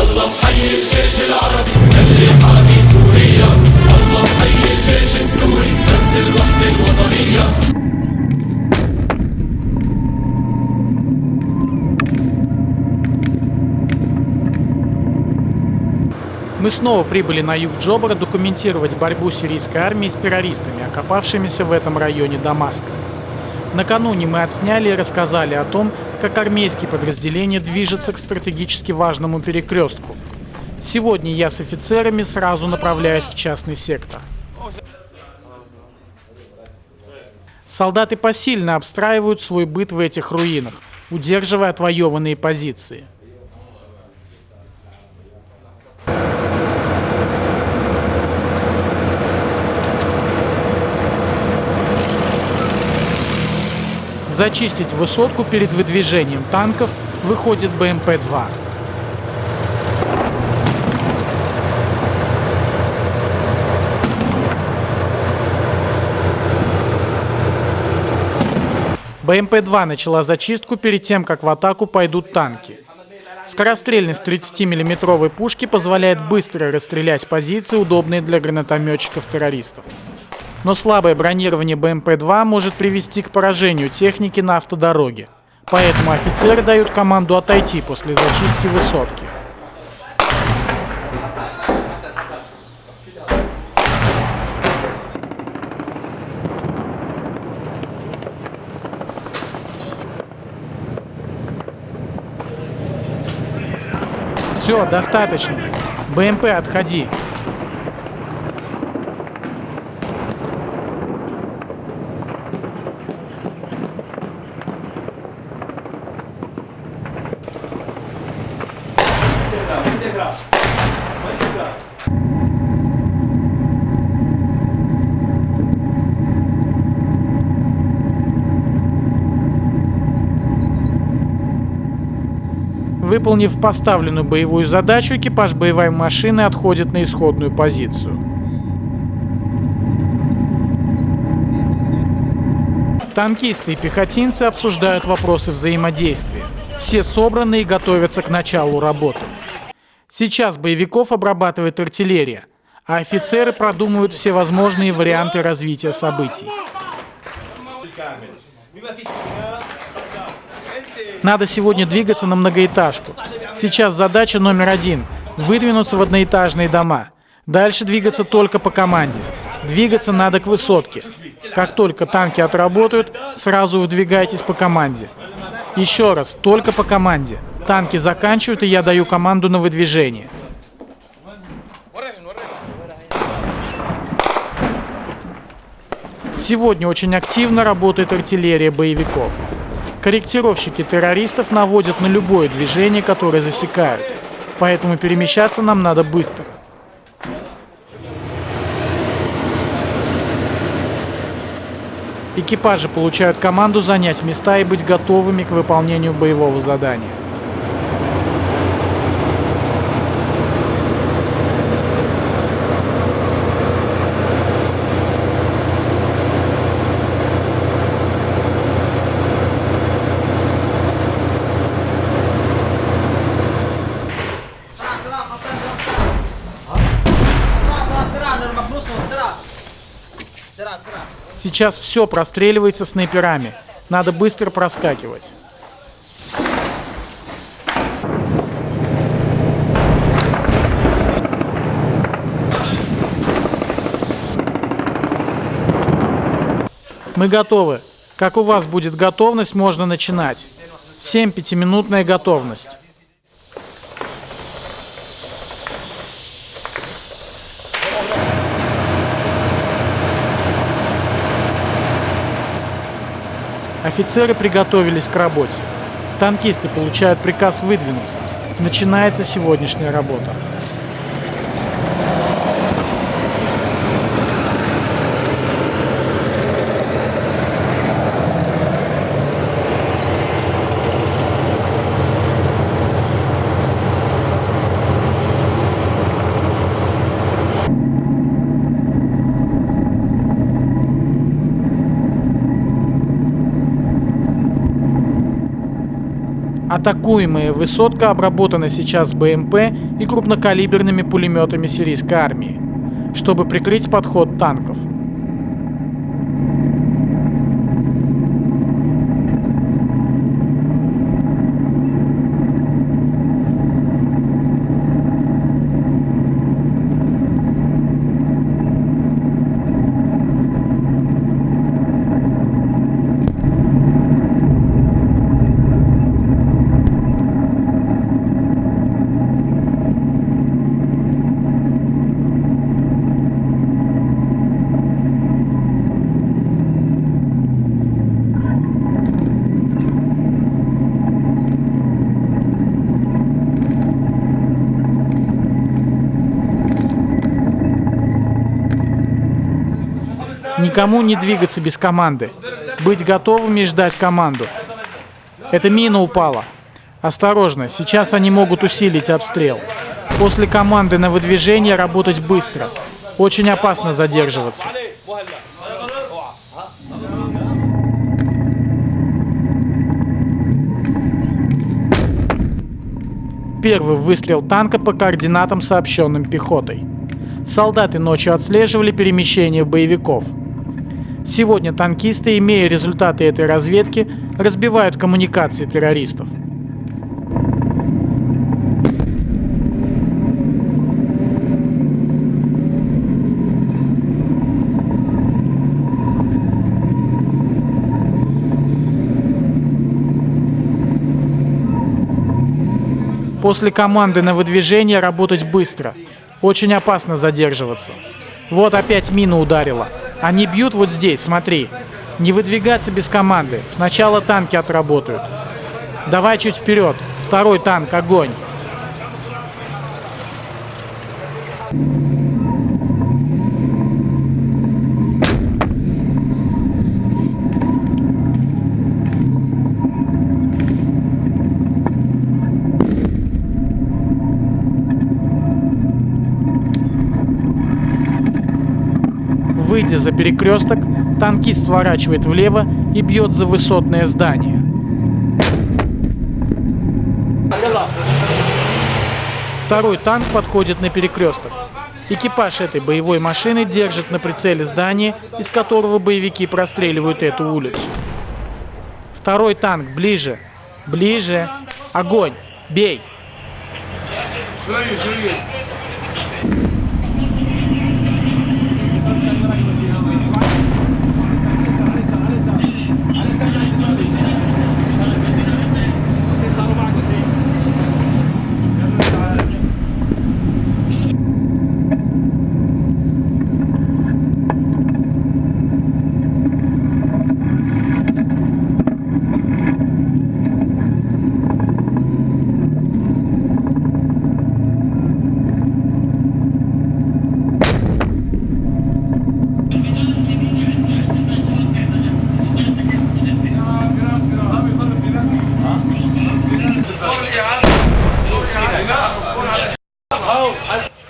الله محيي الجيش العربي اللي حامي سوريا الله محيي الجيش السوري رمز الوحدة الوطنية Мы снова прибыли на юг Джобра документировать борьбу сирийской армии с террористами, окопавшимися в этом районе Дамаска. Накануне мы отсняли и рассказали о том, как армейские подразделения движутся к стратегически важному перекрестку. Сегодня я с офицерами сразу направляюсь в частный сектор. Солдаты посильно обстраивают свой быт в этих руинах, удерживая отвоеванные позиции. Зачистить высотку перед выдвижением танков выходит БМП-2. БМП-2 начала зачистку перед тем, как в атаку пойдут танки. Скорострельность 30 миллиметровой пушки позволяет быстро расстрелять позиции, удобные для гранатометчиков-террористов. Но слабое бронирование БМП-2 может привести к поражению техники на автодороге. Поэтому офицеры дают команду отойти после зачистки высотки. Все, достаточно. БМП, отходи. Выполнив поставленную боевую задачу, экипаж боевой машины отходит на исходную позицию. Танкисты и пехотинцы обсуждают вопросы взаимодействия. Все собраны и готовятся к началу работы. Сейчас боевиков обрабатывает артиллерия, а офицеры продумывают все возможные варианты развития событий. Надо сегодня двигаться на многоэтажку. Сейчас задача номер один – выдвинуться в одноэтажные дома. Дальше двигаться только по команде. Двигаться надо к высотке. Как только танки отработают, сразу выдвигайтесь по команде. Еще раз, только по команде. Танки заканчивают, и я даю команду на выдвижение. Сегодня очень активно работает артиллерия боевиков. Корректировщики террористов наводят на любое движение, которое засекают. Поэтому перемещаться нам надо быстро. Экипажи получают команду занять места и быть готовыми к выполнению боевого задания. Сейчас все простреливается снайперами. Надо быстро проскакивать. Мы готовы. Как у вас будет готовность, можно начинать. Всем пятиминутная готовность. Офицеры приготовились к работе. Танкисты получают приказ выдвинуться. Начинается сегодняшняя работа. Атакуемая высотка обработана сейчас БМП и крупнокалиберными пулеметами сирийской армии, чтобы прикрыть подход танков. Никому не двигаться без команды. Быть готовыми ждать команду. Эта мина упала. Осторожно, сейчас они могут усилить обстрел. После команды на выдвижение работать быстро. Очень опасно задерживаться. Первый выстрел танка по координатам, сообщенным пехотой. Солдаты ночью отслеживали перемещение боевиков. Сегодня танкисты, имея результаты этой разведки, разбивают коммуникации террористов. После команды на выдвижение работать быстро. Очень опасно задерживаться. Вот опять мина ударила. Они бьют вот здесь, смотри. Не выдвигаться без команды. Сначала танки отработают. Давай чуть вперед. Второй танк, огонь. Выйдя за перекресток, танкист сворачивает влево и бьет за высотное здание. Второй танк подходит на перекресток. Экипаж этой боевой машины держит на прицеле здание, из которого боевики простреливают эту улицу. Второй танк ближе. Ближе. Огонь. Бей.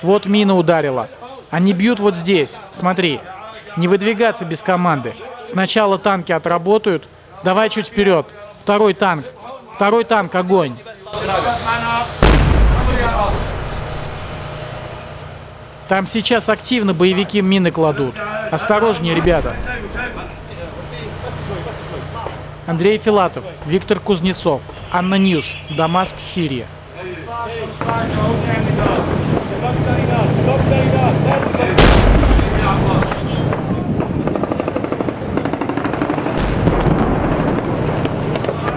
Вот мина ударила. Они бьют вот здесь. Смотри. Не выдвигаться без команды. Сначала танки отработают. Давай чуть вперед. Второй танк. Второй танк, огонь. Там сейчас активно боевики мины кладут. Осторожнее, ребята. Андрей Филатов, Виктор Кузнецов, ANNA News, Дамаск, Сирия. 左だ。左だ左だ。